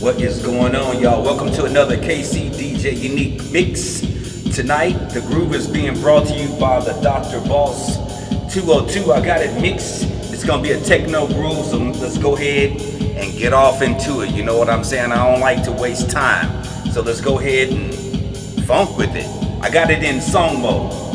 What is going on, y'all? Welcome to another KC DJ Unique Mix. Tonight, the groove is being brought to you by the Dr. Boss 202. I got it mixed. It's gonna be a techno groove, so let's go ahead and get off into it. You know what I'm saying? I don't like to waste time. So let's go ahead and funk with it. I got it in song mode.